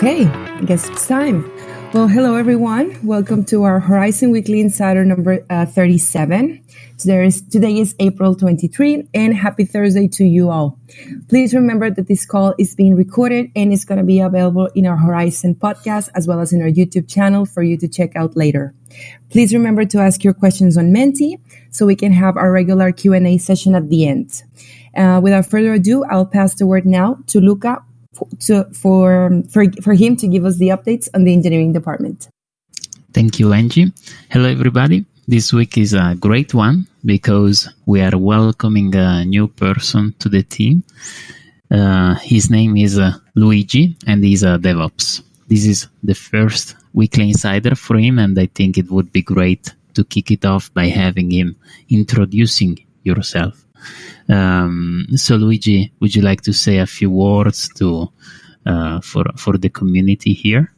Okay, I guess it's time. Well, hello everyone. Welcome to our Horizen Weekly Insider number uh, 37. Today is, today is April 23 and happy Thursday to you all. Please remember that this call is being recorded and is going to be available in our Horizen podcast as well as in our YouTube channel for you to check out later. Please remember to ask your questions on Menti so we can have our regular Q&A session at the end. Uh, without further ado, I'll pass the word now to Luca to, for, for, for him to give us the updates on the engineering department. Thank you, Angie. Hello, everybody. This week is a great one because we are welcoming a new person to the team. Uh, his name is uh, Luigi and he's a DevOps. This is the first weekly insider for him, and I think it would be great to kick it off by having him introducing yourself. Um, so, Luigi, would you like to say a few words to uh, for for the community here?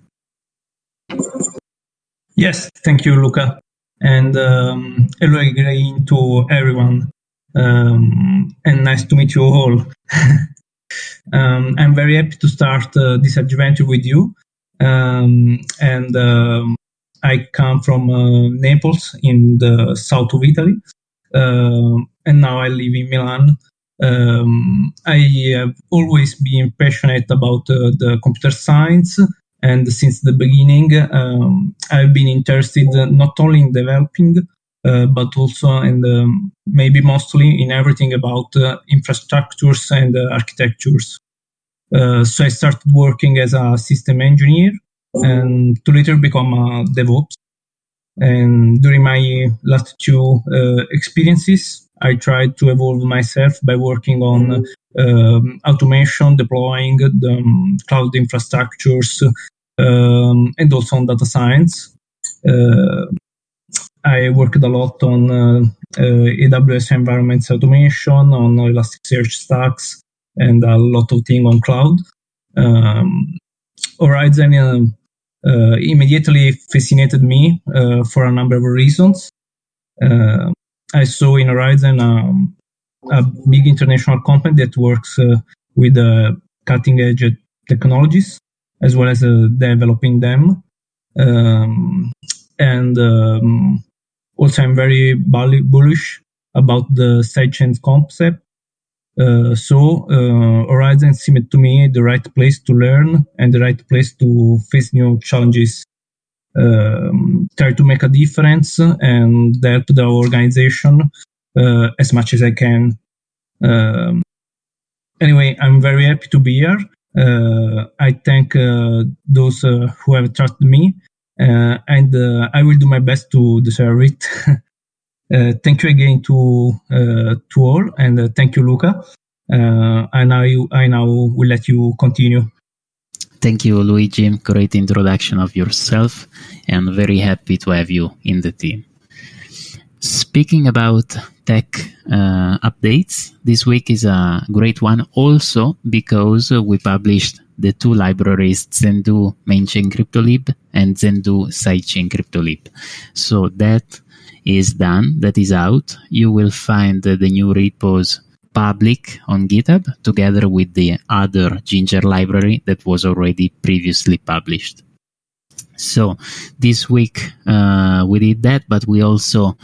Yes, thank you, Luca, and um, hello again to everyone, um, and nice to meet you all. um, I'm very happy to start uh, this adventure with you, um, and um, I come from uh, Naples in the south of Italy, uh, and now I live in Milan. Um, I have always been passionate about uh, the computer science, and since the beginning, um, I've been interested not only in developing, uh, but also and um, maybe mostly in everything about uh, infrastructures and uh, architectures. Uh, so I started working as a system engineer and to later become a DevOps. And during my last two uh, experiences, I tried to evolve myself by working on um, automation, deploying the um, cloud infrastructures, um, and also on data science. Uh, I worked a lot on uh, uh, AWS environments automation, on Elasticsearch stacks, and a lot of things on cloud. Um, Horizen uh, immediately fascinated me uh, for a number of reasons. Uh, I saw in Horizen um, a big international company that works with cutting edge technologies as well as developing them. Um, and um, also, I'm very bullish about the sidechain concept uh, so uh, Horizen seemed to me the right place to learn and the right place to face new challenges. Um, try to make a difference and help the organization uh, as much as I can. Um, anyway, I'm very happy to be here. Uh, I thank uh, those uh, who have trusted me, and I will do my best to deserve it. Uh, thank you again to uh, to all, and uh, thank you, Luca. I now I now will let you continue. Thank you, Luigi. Great introduction of yourself, and very happy to have you in the team. Speaking about tech uh, updates, this week is a great one also because we published the two libraries Zendoo Mainchain CryptoLib and Zendoo Sidechain CryptoLib. So that is done, that is out, you will find the new repos public on GitHub together with the other Ginger library that was already previously published. So this week uh, we did that, but we also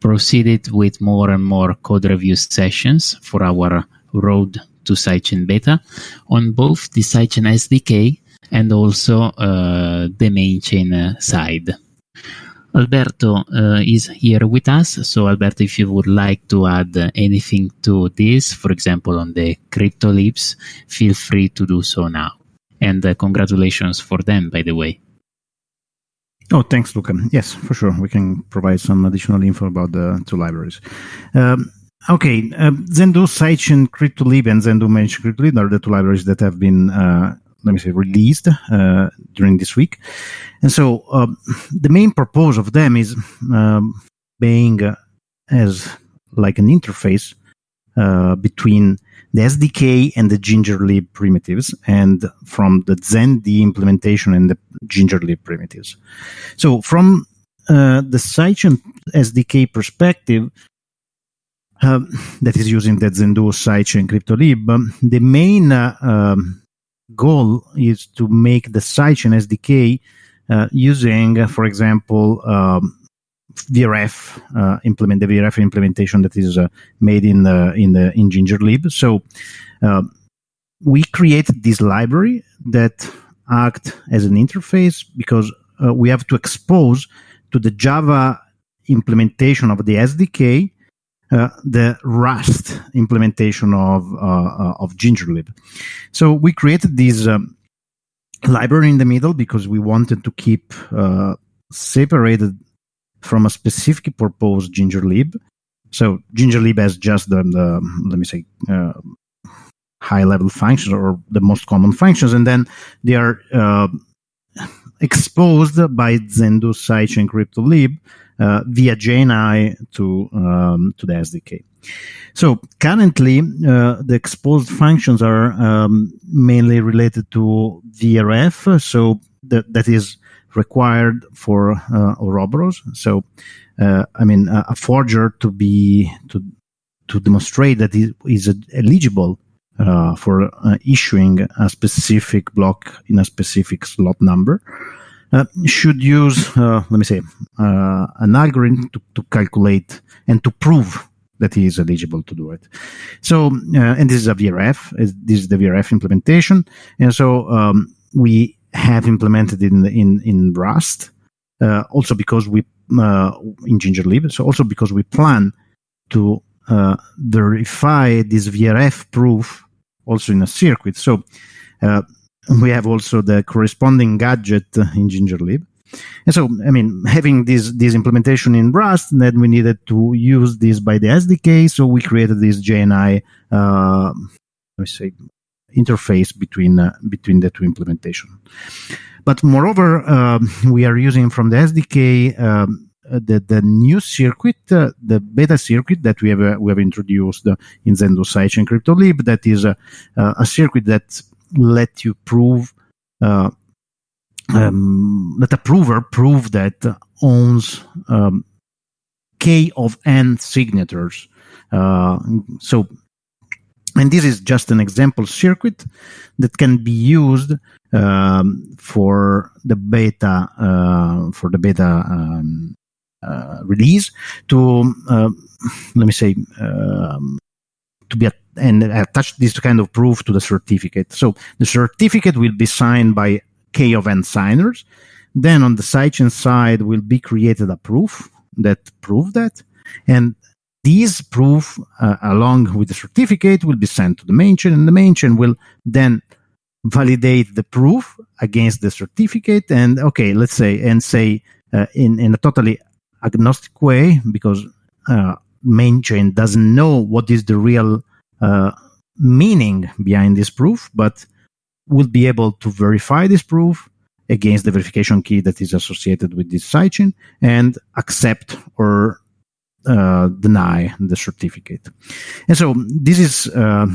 proceeded with more and more code review sessions for our road to sidechain beta on both the sidechain SDK and also uh, the main chain uh, side. Alberto uh, is here with us. So, Alberto, if you would like to add anything to this, for example, on the crypto libs, feel free to do so now. And uh, congratulations for them, by the way. Oh, thanks, Luca. Yes, for sure. We can provide some additional info about the two libraries. Um, okay, uh, Zendoo Sidechain CryptoLib and Zendoo Mainchain CryptoLib are the two libraries that have been uh, let me say, released uh, during this week. And so um, the main purpose of them is um, being uh, as like an interface uh, between the SDK and the GingerLib primitives, and from the Zend implementation and the GingerLib primitives. So from uh, the Sidechain SDK perspective, uh, that is using the Zendoo Sidechain CryptoLib, um, the main uh, um, goal is to make the sidechain SDK uh, using, for example, um, VRF uh, implement the VRF implementation that is uh, made in the in the in GingerLib. So uh, we created this library that act as an interface because uh, we have to expose to the Java implementation of the SDK uh, the Rust implementation of uh, of GingerLib. So we created this um, library in the middle because we wanted to keep separated from a specific purpose GingerLib. So GingerLib has just the, the let me say, uh, high level functions or the most common functions, and then they are uh, exposed by Zendoo sidechain CryptoLib uh, via JNI to um, to the SDK. So currently, uh, the exposed functions are um, mainly related to VRF. So that that is required for uh, Ouroboros. So, uh, I mean, a forger to be to to demonstrate that it is eligible uh, for uh, issuing a specific block in a specific slot number uh, should use, uh, let me say, an algorithm to, to, calculate and to prove that he is eligible to do it. So, and this is a VRF, this is the VRF implementation. And so um, we have implemented in in in Rust. Uh, also because we uh, in GingerLib. So also because we plan to uh, verify this VRF proof also in a circuit. So uh, we have also the corresponding gadget in GingerLib. And so, I mean, having this this implementation in Rust, then we needed to use this by the SDK. So we created this JNI, uh, let me say, interface between uh, between the two implementation. But moreover, um, we are using from the SDK um, the the new circuit, uh, the beta circuit that we have uh, we have introduced in Zendoo Sidechain CryptoLib. That is a, a circuit that let you prove. Uh, um, let a prover prove that owns um, k of n signatures. Uh, so and this is just an example circuit that can be used um, for the beta uh, for the beta um, uh, release to uh, let me say um, to be and attach this kind of proof to the certificate. So the certificate will be signed by k of n signers. Then on the sidechain side will be created a proof that prove that, and these proof, uh, along with the certificate, will be sent to the main chain, and the main chain will then validate the proof against the certificate. And okay, let's say, and say uh, in in a totally agnostic way, because uh, main chain doesn't know what is the real uh, meaning behind this proof, but will be able to verify this proof against the verification key that is associated with this sidechain and accept or uh, deny the certificate. And so this is, uh,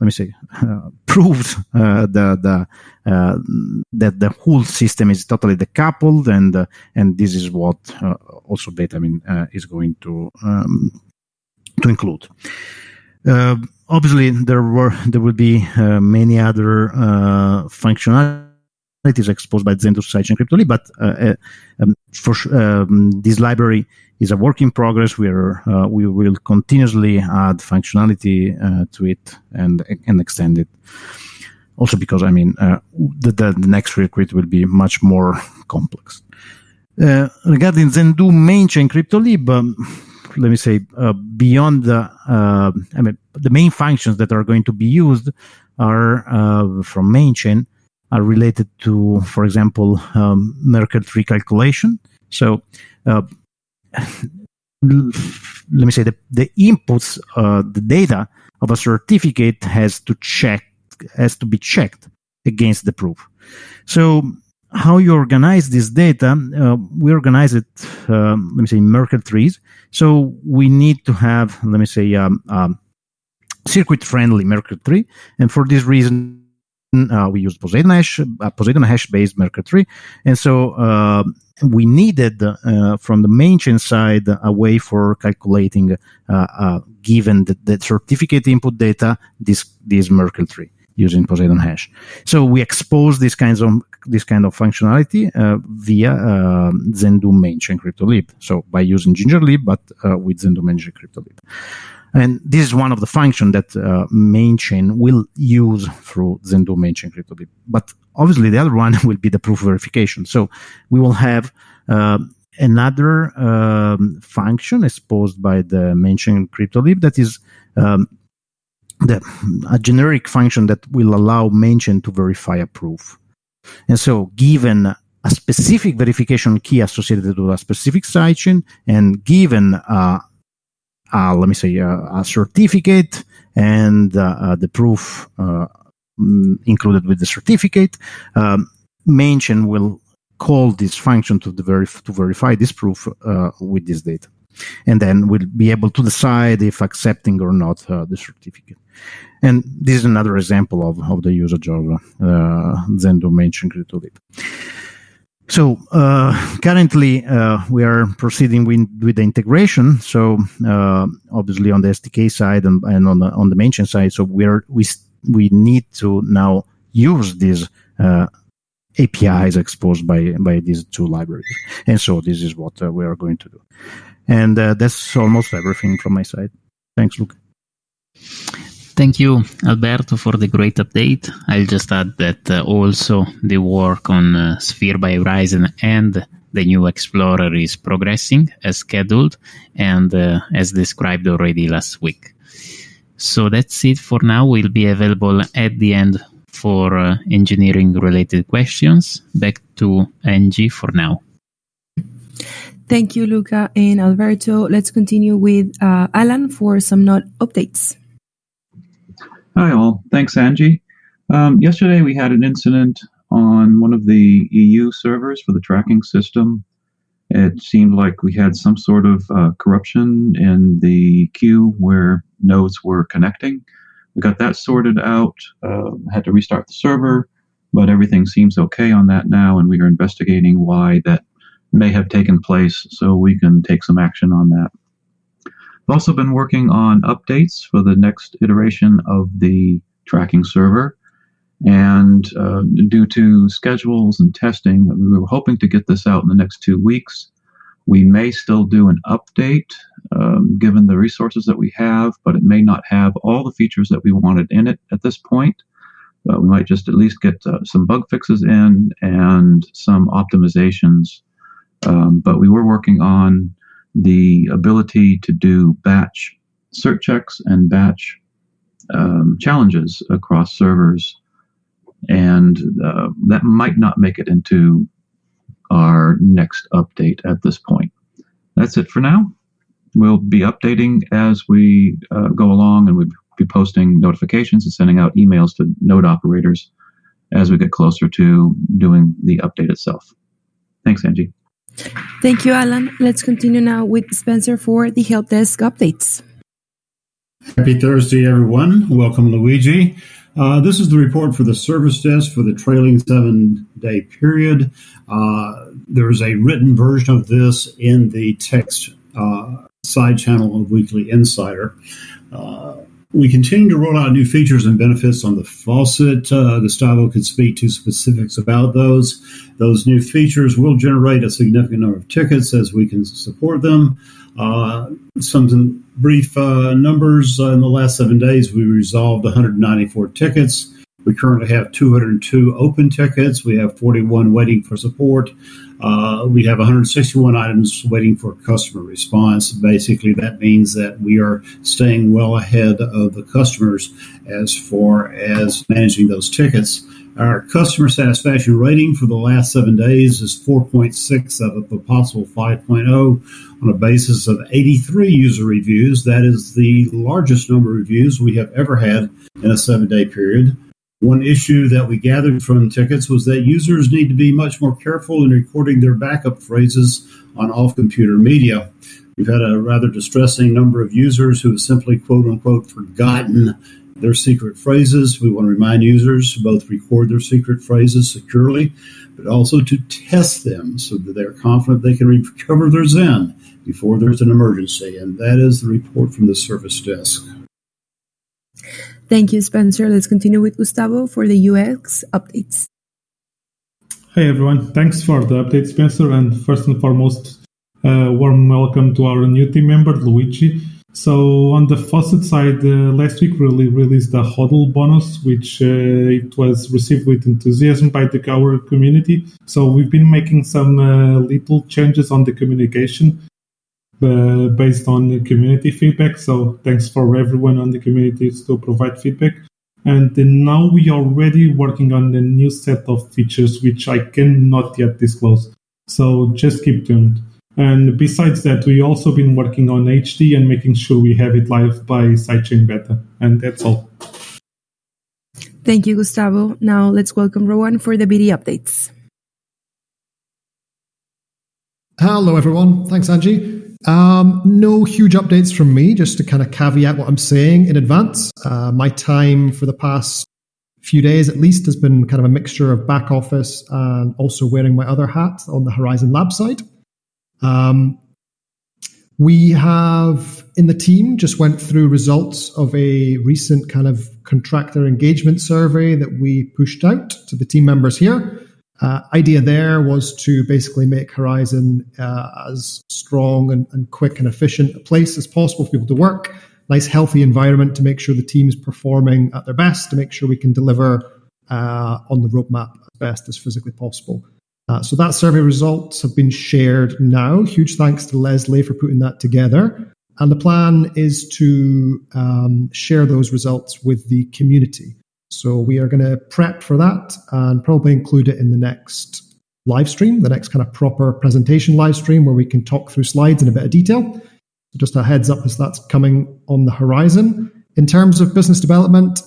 let me say, uh, proved uh, the, the uh, that the whole system is totally decoupled, and uh, and this is what also Betamin is going to um, to include. obviously, there were there will be many other functionalities exposed by Zendoo Sidechain CryptoLib, but um, for um, this library is a work in progress. We are uh, we will continuously add functionality uh, to it and and extend it. Also, because I mean, uh, the, the, next request will be much more complex. Uh, regarding Zendoo main chain CryptoLib, um, let me say uh, beyond the uh, I mean the main functions that are going to be used are from main chain are related to, for example, um, Merkle tree calculation. So uh, let me say the, the inputs, uh, the data of a certificate has to check, has to be checked against the proof. So how you organize this data, uh, we organize it, um, let me say, Merkle trees. So we need to have, let me say, um, um, circuit-friendly Merkle tree. And for this reason, uh, we use Poseidon hash, uh, Poseidon hash based Merkle tree, and so uh, we needed uh, from the main chain side a way for calculating, uh, uh, given the, the, certificate input data, this this Merkle tree. using Poseidon Hash. So we expose these kinds of this kind of functionality via uh, Zendoo main chain CryptoLib. So by using GingerLib, but with Zendoo main chain CryptoLib. And this is one of the functions that uh, will use through Zendoo main chain CryptoLib. But obviously the other one will be the proof verification. So we will have uh, another um, function exposed by the main chain CryptoLib that is um, the, a generic function that will allow main chain to verify a proof. And so given a specific verification key associated to a specific sidechain and given uh, let me say, uh, a certificate and uh, uh the proof uh, mm, included with the certificate. Um, chain will call this function to, verif- to verify this proof uh, with this data. And then we'll be able to decide if accepting or not the certificate. And this is another example of, of the usage of uh, Zendoo chain CryptoLib. So uh, currently uh, we are proceeding with, with the integration. So uh, obviously on the SDK side and, and on the on the mainchain side, so we are we we need to now use these uh, APIs exposed by by these two libraries. And so this is what uh, we are going to do. And uh, that's almost everything from my side. Thanks, Luke. Thank you, Alberto, for the great update. I'll just add that uh, also the work on uh, Sphere by Horizen and the new Explorer is progressing as scheduled and uh, as described already last week. So that's it for now. We'll be available at the end for uh, engineering related questions. Back to Angie for now. Thank you, Luca and Alberto. Let's continue with uh, Alan for some node updates. Hi, all. Thanks, Angie. Um, yesterday, we had an incident on one of the EU servers for the tracking system. It seemed like we had some sort of uh, corruption in the queue where nodes were connecting. We got that sorted out, uh, had to restart the server, but everything seems okay on that now, and we are investigating why that may have taken place so we can take some action on that. I've also been working on updates for the next iteration of the tracking server. And uh, due to schedules and testing, we were hoping to get this out in the next two weeks. We may still do an update um, given the resources that we have, but it may not have all the features that we wanted in it at this point. Uh, we might just at least get uh, some bug fixes in and some optimizations. Um, but we were working on the ability to do batch cert checks and batch um, challenges across servers. And uh, that might not make it into our next update at this point. That's it for now. We'll be updating as we uh, go along and we'll be posting notifications and sending out emails to node operators as we get closer to doing the update itself. Thanks, Angie. Thank you, Alan. Let's continue now with Spencer for the help desk updates. Happy Thursday, everyone. Welcome, Luigi. Uh, this is the report for the service desk for the trailing seven day period. Uh, there's a written version of this in the text uh, side channel of Weekly Insider. We continue to roll out new features and benefits on the faucet. Uh, Gustavo could speak to specifics about those. Those new features will generate a significant number of tickets as we can support them. Uh, some brief uh, numbers uh, in the last seven days, we resolved 194 tickets. We currently have 202 open tickets. We have 41 waiting for support. Uh, we have 161 items waiting for customer response. Basically, that means that we are staying well ahead of the customers as far as managing those tickets. Our customer satisfaction rating for the last seven days is 4.6 out of a possible 5.0 on a basis of 83 user reviews. That is the largest number of reviews we have ever had in a seven day period. One issue that we gathered from tickets was that users need to be much more careful in recording their backup phrases on off computer media. We've had a rather distressing number of users who have simply quote unquote forgotten their secret phrases. We want to remind users to both record their secret phrases securely, but also to test them so that they're confident they can recover their Zen before there's an emergency. And that is the report from the service desk. Thank you, Spencer. Let's continue with Gustavo for the UX updates. Hey everyone, thanks for the update, Spencer. And first and foremost, uh, warm welcome to our new team member, Luigi. So on the faucet side, uh, last week we released the HODL bonus, which uh, it was received with enthusiasm by the our community. So we've been making some uh, little changes on the communication uh, based on the community feedback. So thanks for everyone on the community to provide feedback. And now we are already working on a new set of features, which I cannot yet disclose. So just keep tuned. And besides that, we also been working on HD and making sure we have it live by sidechain beta. And that's all. Thank you, Gustavo. Now let's welcome Rowan for the BD updates. Hello, everyone. Thanks, Angie. Um, no huge updates from me, just to kind of caveat what I'm saying in advance. Uh, my time for the past few days, at least, has been kind of a mixture of back office and also wearing my other hat on the Horizen Lab side. Um, we have in the team just went through results of a recent kind of contractor engagement survey that we pushed out to the team members here. Uh, idea there was to basically make Horizen uh, as strong and, and, quick and efficient a place as possible for people to work. Nice, healthy environment to make sure the team is performing at their best, to make sure we can deliver uh, on the roadmap as best as physically possible. Uh, so that survey results have been shared now. Huge thanks to Leslie for putting that together. And the plan is to um, share those results with the community. So we are going to prep for that and probably include it in the next live stream, the next kind of proper presentation live stream where we can talk through slides in a bit of detail. Just a heads up as that's coming on the horizon. In terms of business development,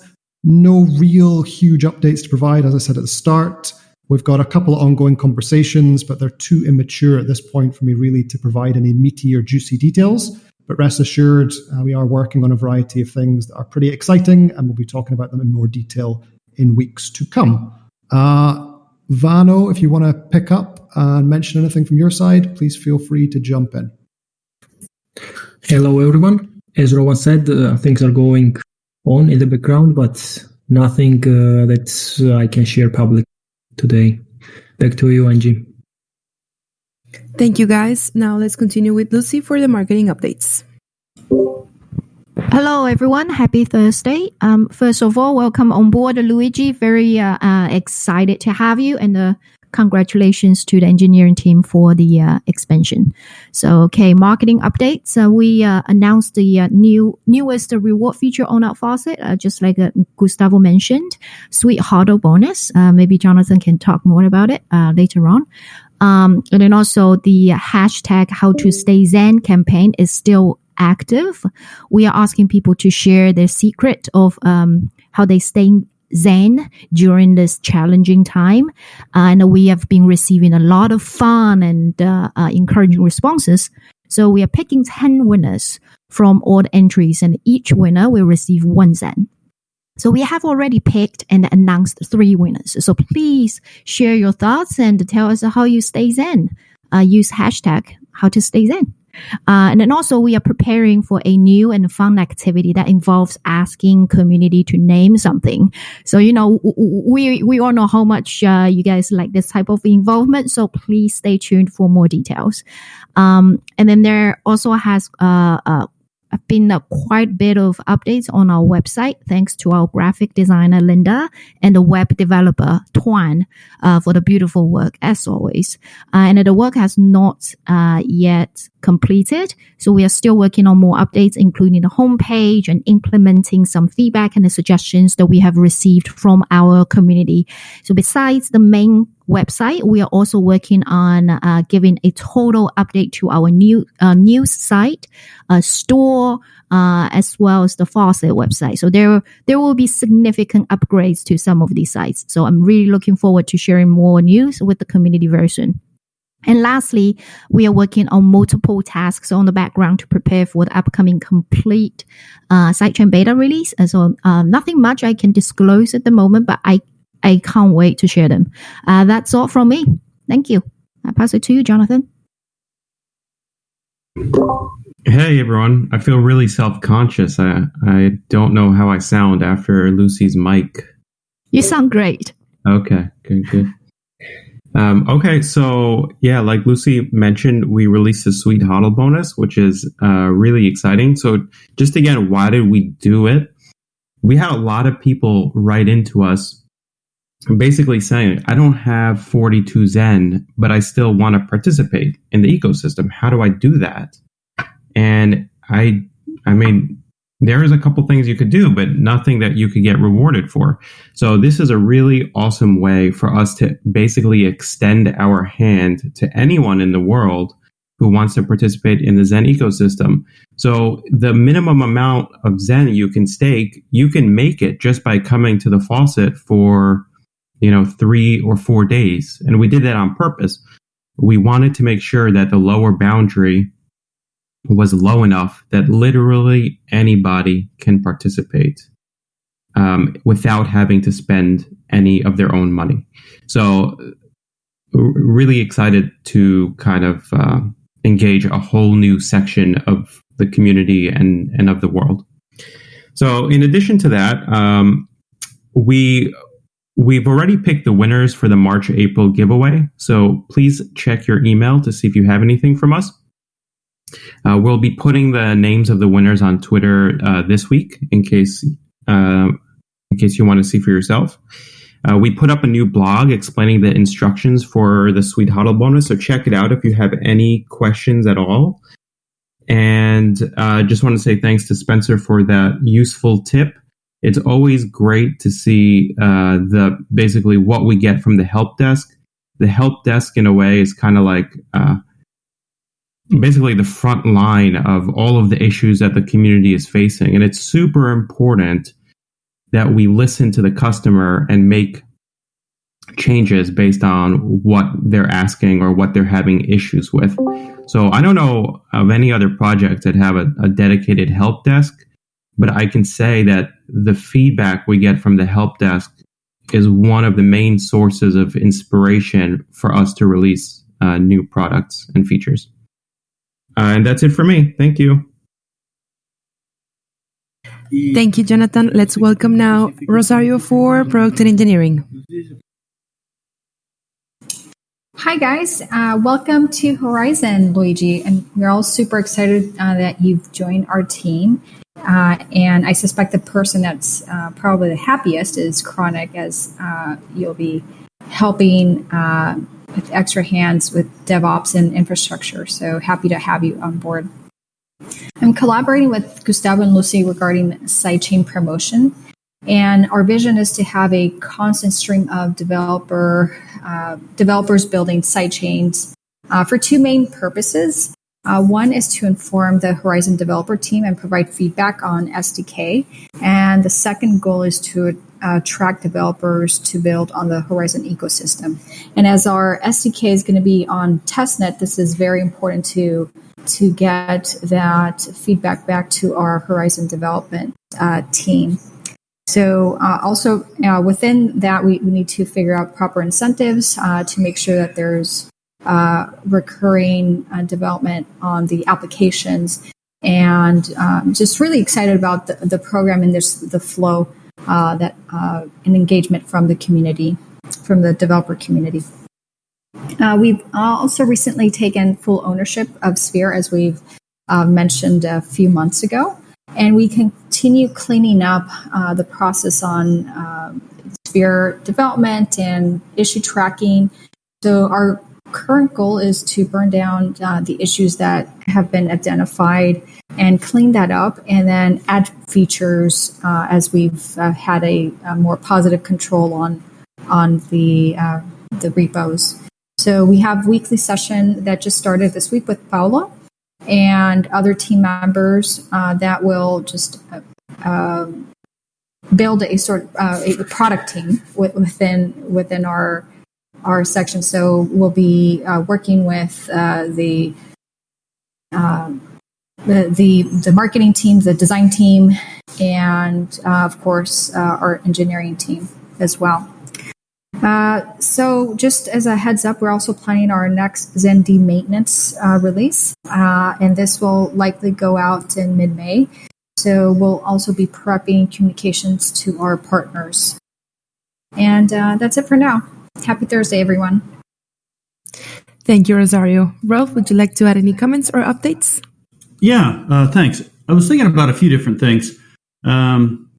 no real huge updates to provide. As I said at the start, we've got a couple of ongoing conversations, but they're too immature at this point for me really to provide any meaty or juicy details. But rest assured, uh, we are working on a variety of things that are pretty exciting, and we'll be talking about them in more detail in weeks to come. Uh, Vano, if you want to pick up and mention anything from your side, please feel free to jump in. Hello, everyone. As Rowan said, uh, things are going on in the background, but nothing uh, that I can share publicly today. Back to you, Angie. Thank you, guys. Now let's continue with Lucy for the marketing updates. Hello, everyone. Happy Thursday. Um, first of all, welcome on board, Luigi. Very uh, uh, excited to have you, and uh, congratulations to the engineering team for the uh, expansion. So, okay, marketing updates. Uh, we uh, announced the new newest reward feature on our faucet, just like Gustavo mentioned, Sweet HODL bonus. maybe Jonathan can talk more about it later on. Um, and then also the hashtag how to stay Zen campaign is still active. We are asking people to share their secret of um, how they stay Zen during this challenging time. and we have been receiving a lot of fun and uh, uh, encouraging responses. So we are picking 10 winners from all the entries, and each winner will receive one Zen. So we have already picked and announced three winners. So please share your thoughts and tell us how you stay Zen. Uh, use hashtag how to stay Zen. Uh, and then also we are preparing for a new and fun activity that involves asking community to name something. So, you know, we, we all know how much uh, you guys like this type of involvement. So please stay tuned for more details. Um, and then there also has uh, uh been a quite a bit of updates on our website thanks to our graphic designer Linda and the web developer Tuan uh, for the beautiful work as always. Uh, and the work has not uh, yet completed, so we are still working on more updates, including the homepage and implementing some feedback and the suggestions that we have received from our community. So besides the main website, we are also working on uh, giving a total update to our new uh, news site, uh, store, uh, as well as the faucet website. So there there will be significant upgrades to some of these sites. So I'm really looking forward to sharing more news with the community version. And lastly, we are working on multiple tasks on the background to prepare for the upcoming complete uh, sidechain beta release. And so, um, nothing much I can disclose at the moment, but I I can't wait to share them. Uh, that's all from me. Thank you. I pass it to you, Jonathan. Hey everyone, I feel really self-conscious. I I don't know how I sound after Lucy's mic. You sound great. Okay, good, good. Um, okay, so yeah, like Lucy mentioned, we released a sweet HODL bonus, which is uh, really exciting. So just again, why did we do it? We had a lot of people write into us basically saying, I don't have 42 Zen, but I still want to participate in the ecosystem. How do I do that? And I, I mean, there is a couple things you could do, but nothing that you could get rewarded for. So this is a really awesome way for us to basically extend our hand to anyone in the world who wants to participate in the Zen ecosystem. So the minimum amount of Zen you can stake, you can make it just by coming to the faucet for, you know, three or four days. And we did that on purpose. We wanted to make sure that the lower boundary was low enough that literally anybody can participate um, without having to spend any of their own money. So, really excited to kind of uh, engage a whole new section of the community and, and of the world. So, in addition to that, um, we We've already picked the winners for the March April giveaway, so please check your email to see if you have anything from us. Uh, we'll be putting the names of the winners on Twitter uh, this week in case uh, in case you want to see for yourself. Uh, we put up a new blog explaining the instructions for the Sweet HODL bonus, so check it out if you have any questions at all. And I uh, just want to say thanks to Spencer for that useful tip. It's always great to see uh, the basically what we get from the help desk. The help desk, in a way, is kind of like basically the front line of all of the issues that the community is facing. And it's super important that we listen to the customer and make changes based on what they're asking or what they're having issues with. So I don't know of any other projects that have a, a dedicated help desk, but I can say that the feedback we get from the help desk is one of the main sources of inspiration for us to release uh, new products and features. Uh, and that's it for me. Thank you. Thank you, Jonathan. Let's welcome now Rosario for Product and Engineering. Hi, guys. Uh, welcome to Horizen, Luigi. And we're all super excited uh, that you've joined our team. Uh, and I suspect the person that's uh, probably the happiest is Chronic, as uh, you'll be helping uh, with extra hands with DevOps and infrastructure. So happy to have you on board. I'm collaborating with Gustavo and Lucy regarding sidechain promotion. And our vision is to have a constant stream of developer uh, developers building sidechains uh, for two main purposes. Uh, one is to inform the Horizen developer team and provide feedback on SDK. And the second goal is to uh, track developers to build on the Horizen ecosystem. And as our SDK is going to be on testnet, this is very important to to get that feedback back to our Horizen development uh, team. So uh, also uh, within that, we, we, need to figure out proper incentives uh, to make sure that there's uh, recurring development on the applications and um, just really excited about the, the program and this the flow uh, that uh, an engagement from the community, from the developer community. Uh, we've also recently taken full ownership of Sphere, as we've uh, mentioned a few months ago, and we continue cleaning up uh, the process on Sphere development and issue tracking. So our current goal is to burn down uh, the issues that have been identified and clean that up and then add features uh, as we've uh, had a, a, more positive control on on the uh, the repos. So we have weekly session that just started this week with Paula and other team members uh, that will just uh, build a sort of a product team within within our our section. So we'll be uh, working with uh, the, uh, the, the the marketing team, the design team, and uh, of course uh, our engineering team as well. Uh, so, just as a heads up, we're also planning our next ZenD maintenance release, and this will likely go out in mid May. So, we'll also be prepping communications to our partners. And that's it for now. Happy Thursday, everyone. Thank you, Rosario. Rolf, would you like to add any comments or updates? Yeah, uh, thanks. I was thinking about a few different things. Um,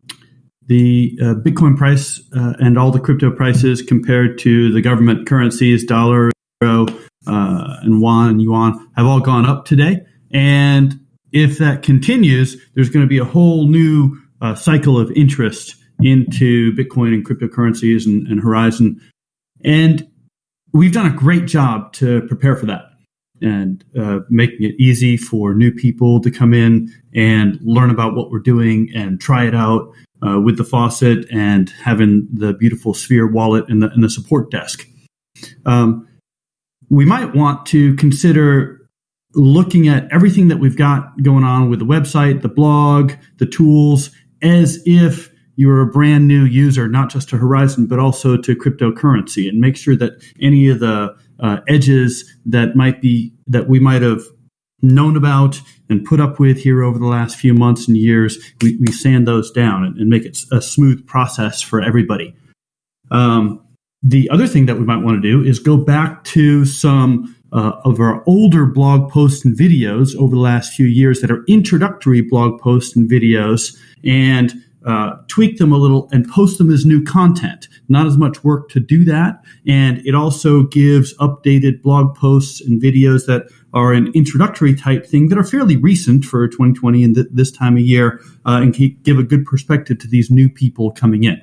the uh, Bitcoin price uh, and all the crypto prices compared to the government currencies, dollar, euro, uh, and yuan and yuan, have all gone up today. And if that continues, there's going to be a whole new uh, cycle of interest into Bitcoin and cryptocurrencies and, and Horizen. And we've done a great job to prepare for that and uh, making it easy for new people to come in and learn about what we're doing and try it out uh, with the faucet and having the beautiful Sphere wallet in the, the support desk. Um, we might want to consider looking at everything that we've got going on with the website, the blog, the tools, as if you're a brand new user, not just to Horizen, but also to cryptocurrency, and make sure that any of the uh, edges that might be that we might have known about and put up with here over the last few months and years, we, we sand those down and, and, make it a smooth process for everybody. Um, the other thing that we might want to do is go back to some uh, of our older blog posts and videos over the last few years that are introductory blog posts and videos and uh, tweak them a little and post them as new content. Not as much work to do that. And it also gives updated blog posts and videos that are an introductory type thing that are fairly recent for 2020 and th- this time of year uh, and can give a good perspective to these new people coming in.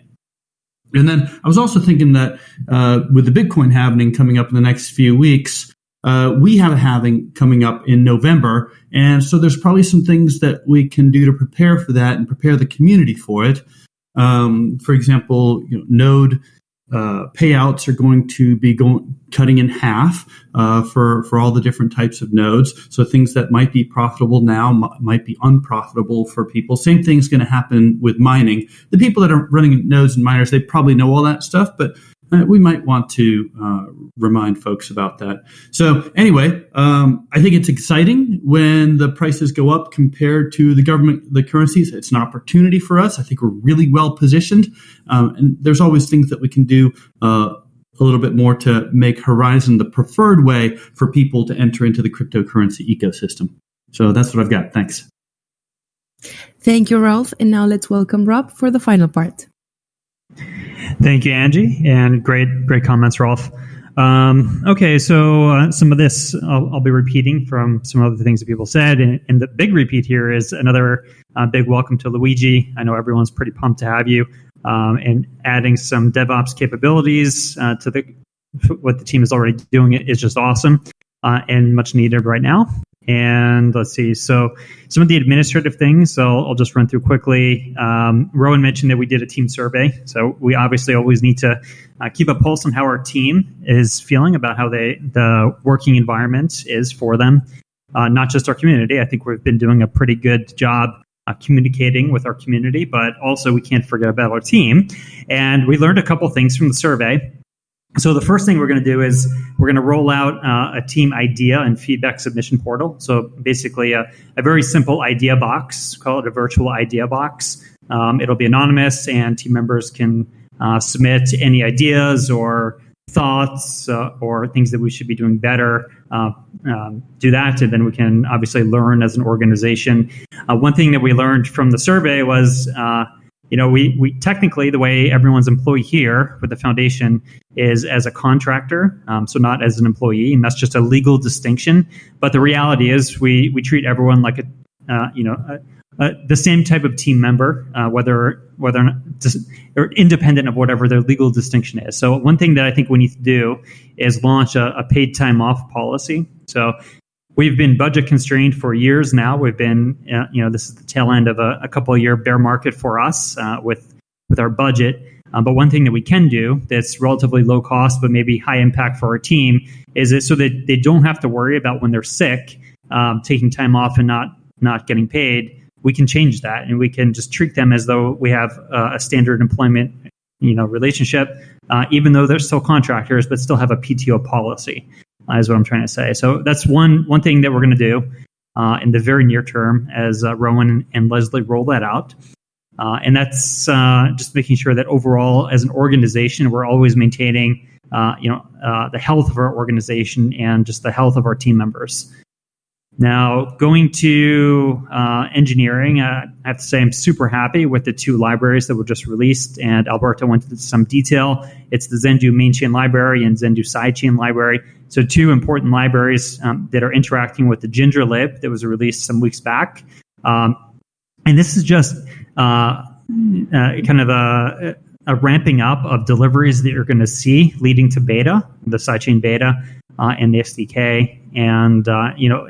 And then I was also thinking that uh, with the Bitcoin halving coming up in the next few weeks, uh, we have a halving coming up in November. And so there's probably some things that we can do to prepare for that and prepare the community for it. Um, for example, you know, Node uh, payouts are going to be going cutting in half uh, for for all the different types of nodes. So things that might be profitable now might be unprofitable for people. Same thing is going to happen with mining. The people that are running nodes and miners, they probably know all that stuff, but uh, we might want to uh, remind folks about that. So anyway, um, I think it's exciting when the prices go up compared to the government, the currencies. It's an opportunity for us. I think we're really well positioned, um, and there's always things that we can do. Uh, a little bit more to make Horizen the preferred way for people to enter into the cryptocurrency ecosystem. So that's what I've got. Thanks. Thank you, Rolf. And now let's welcome Rob for the final part. Thank you, Angie, and great, great comments, Rolf. Um, okay, so uh, some of this I'll, I'll, be repeating from some of the things that people said, and, and the big repeat here is another uh, big welcome to Luigi. I know everyone's pretty pumped to have you, um, and adding some DevOps capabilities uh, to the what the team is already doing is just awesome uh, and much needed right now. And let's see. So some of the administrative things, so I'll just run through quickly. Um, Rowan mentioned that we did a team survey. So we obviously always need to uh, keep a pulse on how our team is feeling about how they the working environment is for them, uh, not just our community. I think we've been doing a pretty good job uh, communicating with our community, but also we can't forget about our team. And we learned a couple things from the survey. So the first thing we're going to do is we're going to roll out uh, a team idea and feedback submission portal. So basically, a, a very simple idea box, call it a virtual idea box. Um, it'll be anonymous, and team members can uh, submit any ideas or thoughts uh, or things that we should be doing better. Uh, um, do that, and then we can obviously learn as an organization. Uh, one thing that we learned from the survey was uh, you know, we, we technically the way everyone's employee here with the foundation is as a contractor, um, so not as an employee, and that's just a legal distinction. But the reality is, we we treat everyone like a uh, you know a, the same type of team member, uh, whether whether or, not, or independent of whatever their legal distinction is. So one thing that I think we need to do is launch a, a paid time off policy. So we've been budget constrained for years now. We've been, uh, you know, this is the tail end of a, a couple of year bear market for us uh, with with our budget. Um, but one thing that we can do that's relatively low cost, but maybe high impact for our team, is it so that they don't have to worry about when they're sick, um, taking time off and not not getting paid. We can change that, and we can just treat them as though we have uh, a standard employment you know relationship, uh, even though they're still contractors, but still have a PTO policy. Is what I'm trying to say. So that's one one thing that we're going to do uh, in the very near term as uh, Rowan and Leslie roll that out. Uh, and that's uh, just making sure that overall, as an organization, we're always maintaining, uh, you know, uh, the health of our organization and just the health of our team members. Now, going to engineering, I have to say I'm super happy with the two libraries that were just released, and Alberto went into some detail. It's the Zendoo main chain library and Zendoo sidechain library. So, two important libraries um, that are interacting with the Ginger lib that was released some weeks back. Um, and this is just uh, uh, kind of a, a, ramping up of deliveries that you're going to see leading to beta, the sidechain beta, uh, and the SDK. And, uh, you know,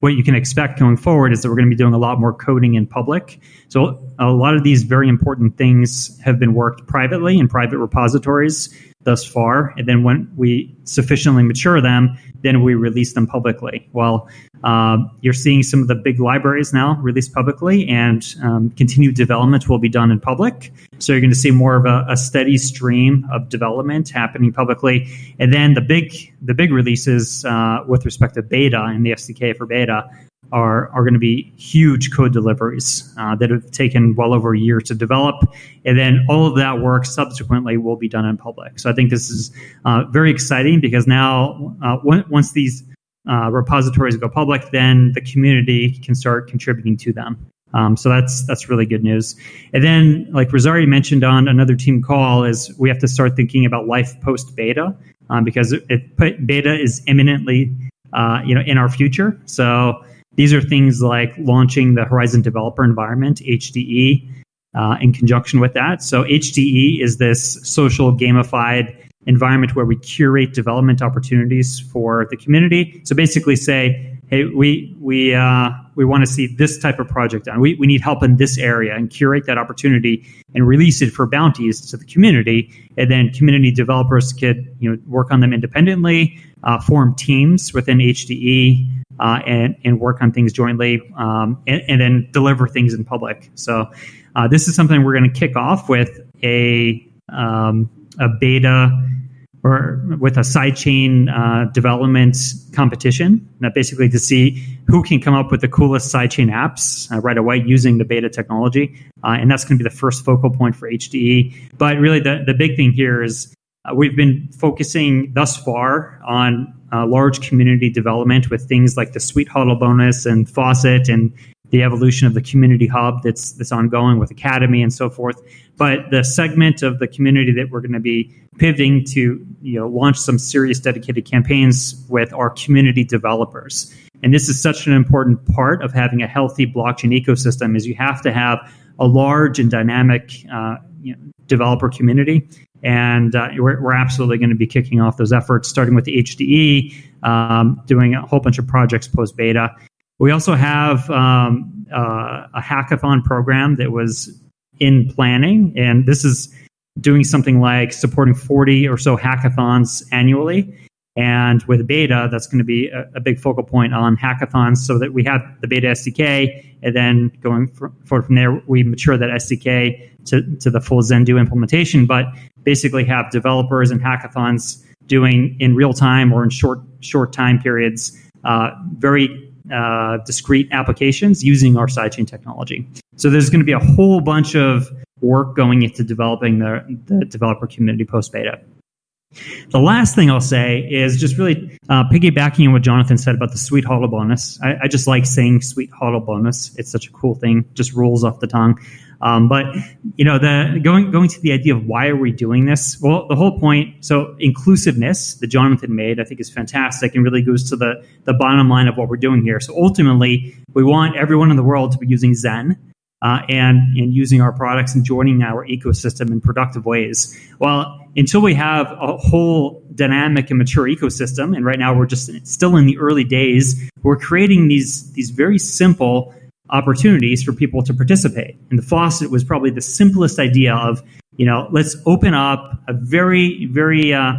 what you can expect going forward is that we're going to be doing a lot more coding in public. So a lot of these very important things have been worked privately in private repositories thus far. And then when we sufficiently mature them, then we release them publicly. Well, uh, you're seeing some of the big libraries now released publicly, and um, continued development will be done in public. So you're going to see more of a, a, steady stream of development happening publicly. And then the big the big releases uh, with respect to beta and the SDK for beta are, are going to be huge code deliveries uh, that have taken well over a year to develop. And then all of that work subsequently will be done in public. So I think this is uh, very exciting because now, uh, once these uh, repositories go public, then the community can start contributing to them. Um, so that's that's really good news. And then, like Rosario mentioned on another team call, is we have to start thinking about life post beta um, because it, it, beta is imminently, uh, you know, in our future. So these are things like launching the Horizen Developer Environment, HDE, uh, in conjunction with that. So HDE is this social gamified environment where we curate development opportunities for the community. So basically say, hey, we we uh, we want to see this type of project done. We, we need help in this area and curate that opportunity and release it for bounties to the community. And then community developers could you know work on them independently, uh, form teams within HDE uh, and, and work on things jointly um, and, and, then deliver things in public. So uh, this is something we're going to kick off with a, um, a beta or with a sidechain uh, development competition, that basically to see who can come up with the coolest sidechain apps uh, right away using the beta technology. Uh, and that's going to be the first focal point for HDE. But really, the, the big thing here is uh, we've been focusing thus far on uh, large community development with things like the Sweet HODL bonus and Faucet and the evolution of the community hub that's that's ongoing with Academy and so forth. But the segment of the community that we're going to be pivoting to, you know, launch some serious dedicated campaigns with our community developers. And this is such an important part of having a healthy blockchain ecosystem is you have to have a large and dynamic uh, you know, developer community and uh, we're, we're, absolutely going to be kicking off those efforts, starting with the HDE, um, doing a whole bunch of projects post beta. We also have um, uh, a hackathon program that was in planning, and this is doing something like supporting 40 or so hackathons annually. And with beta, that's going to be a, a, big focal point on hackathons so that we have the beta SDK, and then going forward from there, we mature that SDK to, to the full Zendoo implementation. But basically have developers and hackathons doing in real time or in short short time periods uh, very uh, discrete applications using our sidechain technology. So there's going to be a whole bunch of work going into developing the, the developer community post beta. The last thing I'll say is just really uh, piggybacking on what Jonathan said about the sweet HODL bonus. I, I, just like saying sweet HODL bonus. It's such a cool thing, just rolls off the tongue. Um, but you know, the going going to the idea of why are we doing this? Well, the whole point. So inclusiveness that Jonathan made, I think, is fantastic and really goes to the the bottom line of what we're doing here. So ultimately, we want everyone in the world to be using Zen. Uh, and and using our products and joining our ecosystem in productive ways. Well, until we have a whole dynamic and mature ecosystem, and right now we're just still in the early days, we're creating these these very simple opportunities for people to participate. And the faucet was probably the simplest idea of, you know, let's open up a very, very uh,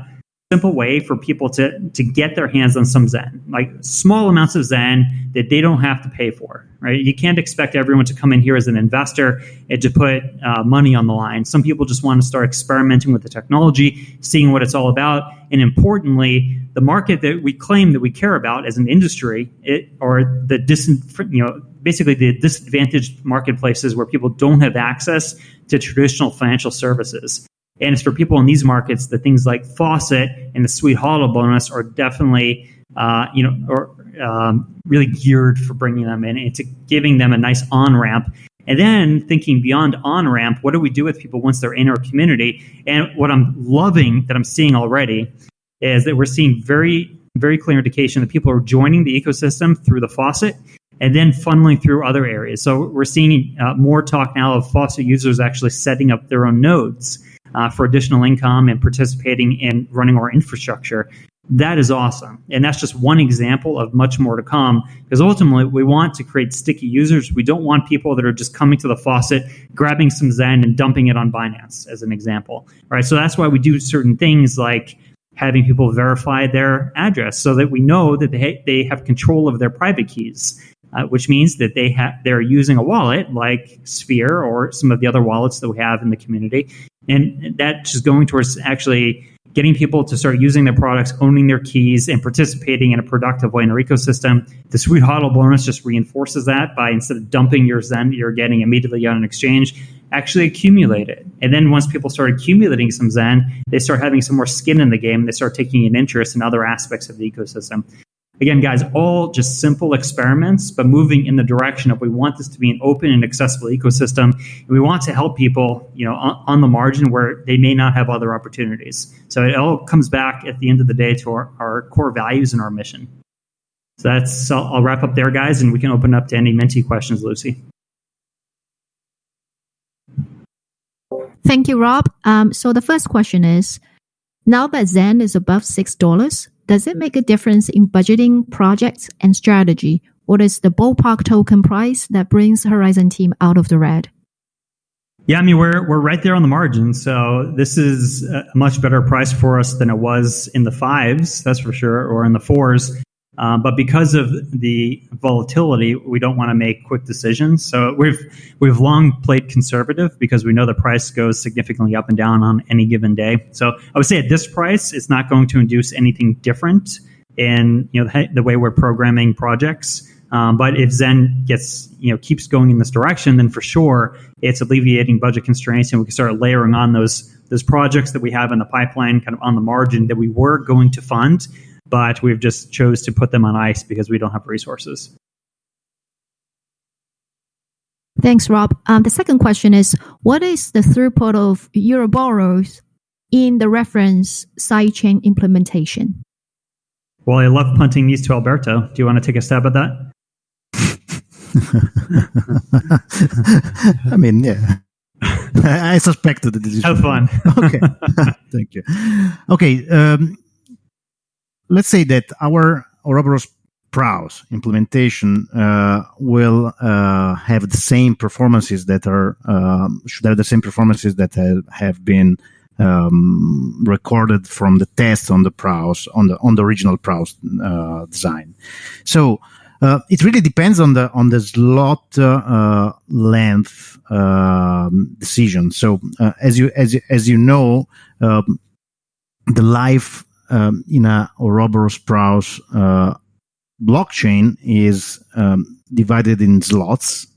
simple way for people to to get their hands on some Zen, like small amounts of Zen that they don't have to pay for. Right? You can't expect everyone to come in here as an investor and to put uh, money on the line. Some people just want to start experimenting with the technology, seeing what it's all about, and importantly, the market that we claim that we care about as an industry, it or the dis, you know basically the disadvantaged marketplaces where people don't have access to traditional financial services. And it's for people in these markets that things like Faucet and the Sweet HODL bonus are definitely, uh, you know, or um, really geared for bringing them in and to giving them a nice on ramp. And then thinking beyond on ramp, what do we do with people once they're in our community? And what I'm loving that I'm seeing already is that we're seeing very, very clear indication that people are joining the ecosystem through the faucet and then funneling through other areas. So we're seeing uh, more talk now of faucet users actually setting up their own nodes uh, for additional income and participating in running our infrastructure. That is awesome. And that's just one example of much more to come because ultimately we want to create sticky users. We don't want people that are just coming to the faucet, grabbing some Zen and dumping it on Binance, as an example. Right. So that's why we do certain things like having people verify their address so that we know that they, they have control of their private keys. Uh, which means that they have they're using a wallet like Sphere or some of the other wallets that we have in the community, and that's just going towards actually getting people to start using their products, owning their keys, and participating in a productive way in our ecosystem. The Sweet HODL bonus just reinforces that by instead of dumping your Zen you're getting immediately on an exchange, actually accumulate it. And then once people start accumulating some Zen, they start having some more skin in the game. They start taking an interest in other aspects of the ecosystem. Again, guys, all just simple experiments, but moving in the direction of we want this to be an open and accessible ecosystem. And we want to help people, you know, on, on the margin where they may not have other opportunities. So it all comes back at the end of the day to our, our core values and our mission. So that's, so I'll wrap up there, guys, and we can open up to any mentee questions, Lucy. Thank you, Rob. Um, so the first question is, now that Zen is above $6, does it make a difference in budgeting projects and strategy? What is the ballpark token price that brings Horizen team out of the red? Yeah, I mean we're we're right there on the margin, so this is a much better price for us than it was in the fives, that's for sure, or in the fours. Um, but because of the volatility, we don't want to make quick decisions. So we've we've long played conservative because we know the price goes significantly up and down on any given day. So I would say at this price, it's not going to induce anything different in you know the, the way we're programming projects. Um, but if Zen gets you know keeps going in this direction, then for sure it's alleviating budget constraints, and we can start layering on those those projects that we have in the pipeline, kind of on the margin that we were going to fund but we've just chose to put them on ice because we don't have resources. Thanks, Rob. Um, the second question is What is the throughput of Ouroboros in the reference sidechain implementation? Well, I love punting these to Alberto. Do you want to take a stab at that? I mean, yeah. I suspected the decision. Have fun. okay. Thank you. Okay. Um, let's say that our Ouroboros Praos implementation uh, will uh, have the same performances that are um, should have the same performances that have, have been um, recorded from the tests on the Praos on the on the original Praos uh, design. So uh, it really depends on the on the slot uh, length um, decision. So uh, as you as as you know, um, the life um, in a Ouroboros Praos uh, blockchain is um, divided in slots,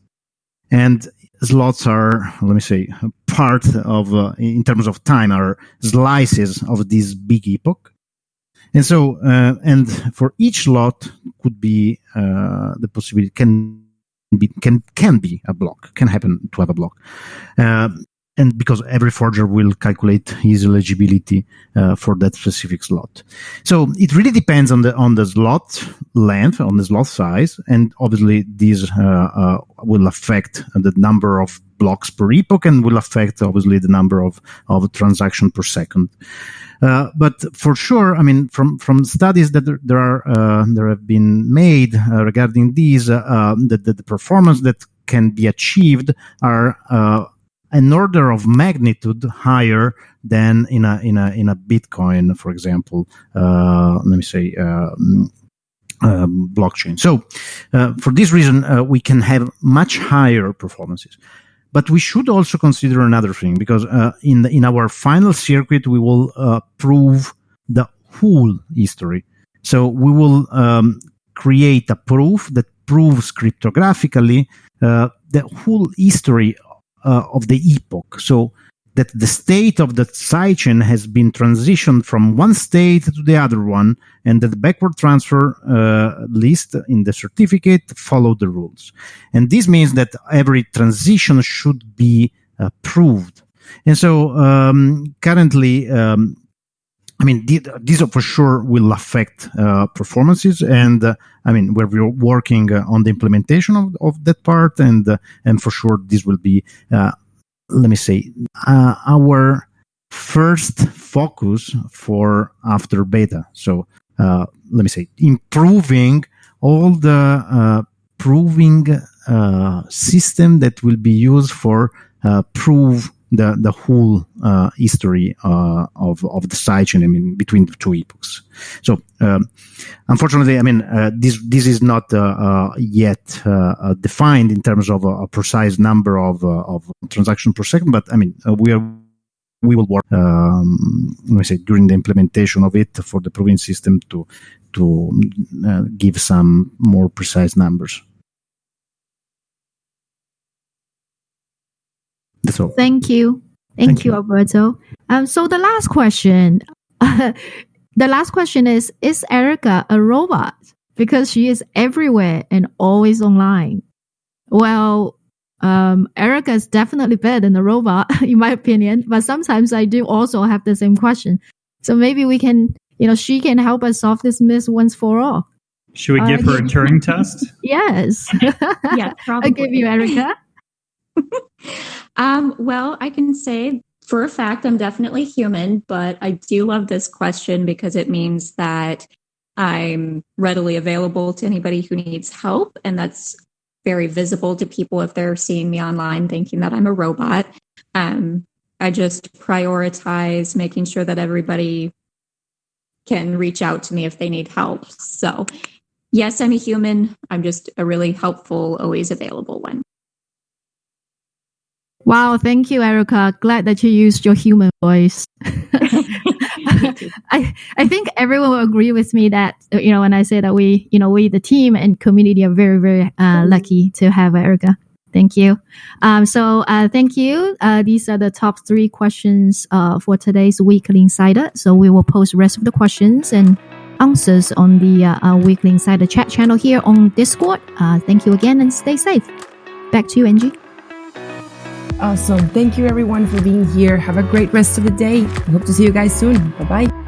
and slots are, let me say, part of, uh, in terms of time, are slices of this big epoch. And so, uh, and for each lot could be uh, the possibility can be can can be a block, can happen to have a block. Uh, and because every forger will calculate his eligibility uh, for that specific slot. So it really depends on the on the slot length, on the slot size, and obviously these uh, uh, will affect the number of blocks per epoch and will affect obviously the number of of transaction per second. Uh, but for sure, I mean, from from studies that there, there are uh, there have been made uh, regarding these, the, the, the performance that can be achieved are an order of magnitude higher than in a in a in a Bitcoin, for example. Uh, let me say. Um, blockchain. So, uh, for this reason, uh, we can have much higher performances. But we should also consider another thing because in the, in our final circuit we will prove the whole history. So we will um, create a proof that proves cryptographically uh, the whole history uh, of the epoch. So that the state of the sidechain has been transitioned from one state to the other one, and that the backward transfer uh, list in the certificate follow the rules. And this means that every transition should be approved. And so um, currently, um, I mean, these for sure will affect uh, performances, and uh, I mean, we're working uh, on the implementation of, of that part, and uh, and for sure this will be uh, let me say, our first focus for after beta. So let me say, improving all the proving system that will be used for prove the the whole uh, history uh, of of the sidechain. I mean, between the two epochs. So, um, unfortunately, I mean, uh, this this is not uh, uh, yet uh, defined in terms of a, a precise number of of transaction per second. But I mean, we are we will work. Um, let me say during the implementation of it for the proving system to to give some more precise numbers. That's all. Thank you. Thank, Thank you, you, Alberto. Um, so the last question, the last question is: Is Erica a robot? Because she is everywhere and always online. Well, um, Erica is definitely better than a robot, in my opinion. But sometimes I do also have the same question. So maybe we can, you know, she can help us solve this myth once for all. Should we give uh, her a Turing test? Yes. yeah, probably. I'll give you Erica. Um, well, I can say for a fact I'm definitely human, but I do love this question because it means that I'm readily available to anybody who needs help. And that's very visible to people if they're seeing me online thinking that I'm a robot. Um, I just prioritize making sure that everybody can reach out to me if they need help. So, yes, I'm a human. I'm just a really helpful, always available one. Wow, thank you, Erica. Glad that you used your human voice. I I think everyone will agree with me that you know when I say that we you know we the team and community are very very uh, lucky to have Erica. Thank you. Um, so uh, thank you. Uh, these are the top three questions uh, for today's weekly insider. So we will post rest of the questions and answers on the uh, uh, weekly insider chat channel here on Discord. Uh thank you again and stay safe. Back to you, Angie. Awesome. Thank you everyone for being here. Have a great rest of the day. Hope to see you guys soon. Bye bye.